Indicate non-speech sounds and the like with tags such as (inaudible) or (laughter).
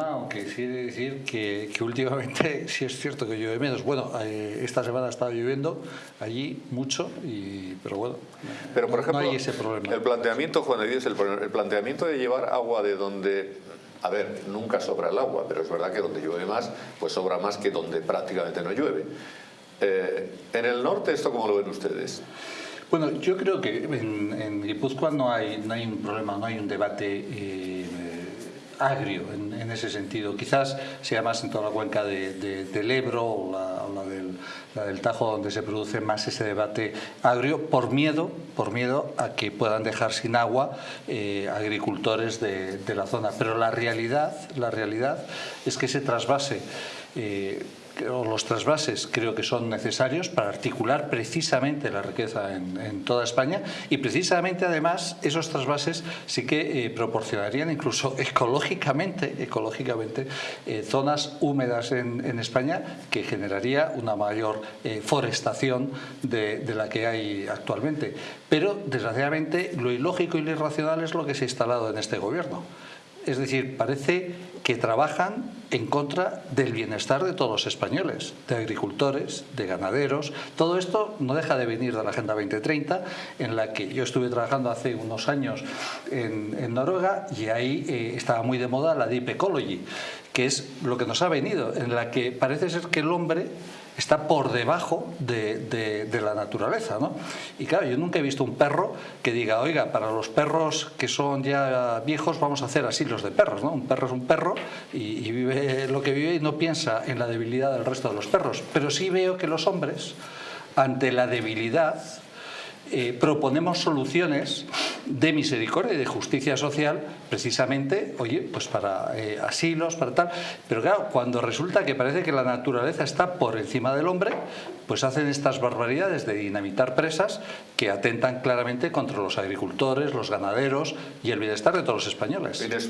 Aunque sí he de decir que, que, últimamente (laughs) sí es cierto que llueve menos. Bueno, eh, esta semana ha estado lloviendo allí mucho, y, pero bueno, pero por ejemplo, no hay ese problema. El planteamiento, Juan de el, el planteamiento de llevar agua de donde a ver, nunca sobra el agua, pero es verdad que donde llueve más, pues sobra más que donde prácticamente no llueve. Eh, en el norte, ¿esto cómo lo ven ustedes? Bueno, yo creo que en, en Guipúzcoa no hay, no hay un problema, no hay un debate eh, agrio en, ese sentido. Quizás sea más en toda la cuenca de, de, del Ebro o la, del, Tajo donde se produce más ese debate agrio por miedo, por miedo a que puedan dejar sin agua eh, agricultores de, de, la zona. Pero la realidad, la realidad es que ese trasvase eh, los trasvases creo que son necesarios para articular precisamente la riqueza en, toda España y precisamente además esos trasvases sí que eh, proporcionarían incluso ecológicamente, ecológicamente eh, zonas húmedas en, en, España que generaría una mayor eh, forestación de, de, la que hay actualmente. Pero desgraciadamente lo ilógico y lo irracional es lo que se ha instalado en este gobierno. Es decir, parece que trabajan en contra del bienestar de todos los españoles, de agricultores, de ganaderos. Todo esto no deja de venir de la Agenda 2030, en la que yo estuve trabajando hace unos años en, Noruega y ahí eh, estaba muy de moda la Deep Ecology, que es lo que nos ha venido, en la que parece ser que el hombre está por debajo de, de, la naturaleza. ¿no? Y claro, yo nunca he visto un perro que diga, oiga, para los perros que son ya viejos vamos a hacer asilos de perros. ¿no? Un perro es un perro y, y vive lo que vive y no piensa en la debilidad del resto de los perros. Pero sí veo que los hombres, ante la debilidad, eh, proponemos soluciones de misericordia y de justicia social precisamente, oye, pues para eh, asilos, para tal. Pero claro, cuando resulta que parece que la naturaleza está por encima del hombre, pues hacen estas barbaridades de dinamitar presas que atentan claramente contra los agricultores, los ganaderos y el bienestar de todos los españoles.